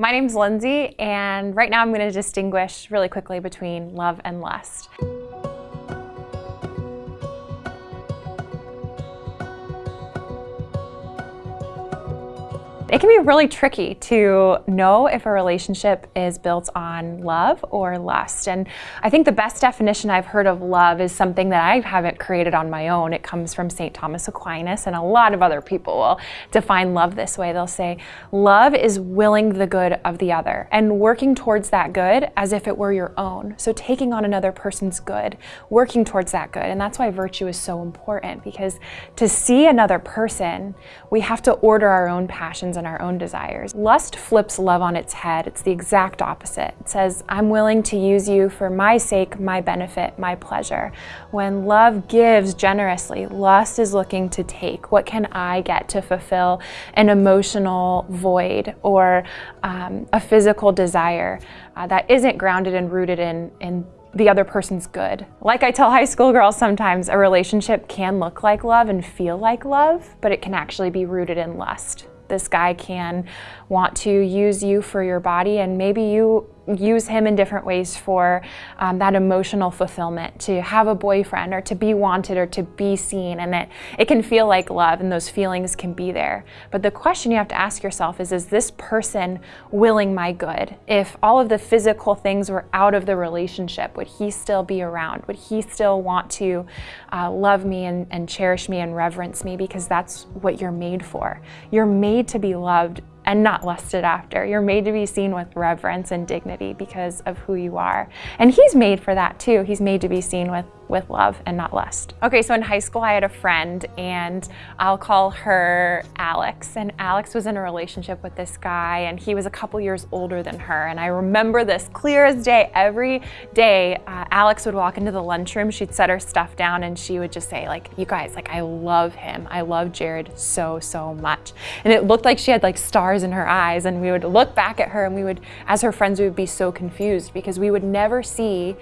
My name's Lindsay, and right now I'm going to distinguish really quickly between love and lust. It can be really tricky to know if a relationship is built on love or lust. And I think the best definition I've heard of love is something that I haven't created on my own. It comes from St. Thomas Aquinas, and a lot of other people will define love this way. They'll say, Love is willing the good of the other and working towards that good as if it were your own. So taking on another person's good, working towards that good. And that's why virtue is so important because to see another person, we have to order our own passions and our own desires. Lust flips love on its head. It's the exact opposite. It says, I'm willing to use you for my sake, my benefit, my pleasure. When love gives generously, lust is looking to take. What can I get to fulfill an emotional void or um, a physical desire uh, that isn't grounded and rooted in, in the other person's good. Like I tell high school girls sometimes, a relationship can look like love and feel like love, but it can actually be rooted in lust this guy can want to use you for your body and maybe you use him in different ways for um, that emotional fulfillment, to have a boyfriend or to be wanted or to be seen. And it, it can feel like love and those feelings can be there. But the question you have to ask yourself is, is this person willing my good? If all of the physical things were out of the relationship, would he still be around? Would he still want to uh, love me and, and cherish me and reverence me? Because that's what you're made for. You're made to be loved and not lusted after. You're made to be seen with reverence and dignity because of who you are. And he's made for that too. He's made to be seen with with love and not lust. Okay, so in high school I had a friend and I'll call her Alex. And Alex was in a relationship with this guy and he was a couple years older than her. And I remember this clear as day. Every day uh, Alex would walk into the lunchroom, she'd set her stuff down and she would just say like, you guys, like I love him. I love Jared so, so much. And it looked like she had like stars in her eyes and we would look back at her and we would, as her friends, we would be so confused because we would never see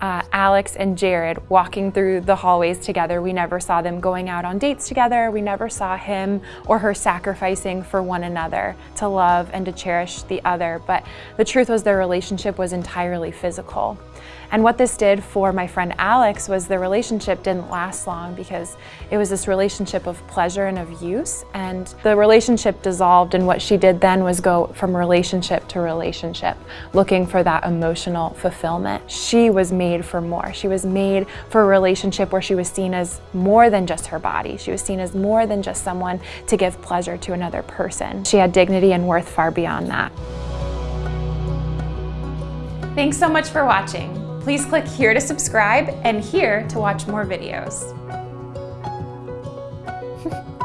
uh, Alex and Jared walking through the hallways together. We never saw them going out on dates together. We never saw him or her sacrificing for one another to love and to cherish the other. But the truth was their relationship was entirely physical. And what this did for my friend Alex was the relationship didn't last long because it was this relationship of pleasure and of use. And the relationship dissolved and what she did then was go from relationship to relationship, looking for that emotional fulfillment. She was made for more. She was made for a relationship where she was seen as more than just her body. She was seen as more than just someone to give pleasure to another person. She had dignity and worth far beyond that. Thanks so much for watching. Please click here to subscribe and here to watch more videos.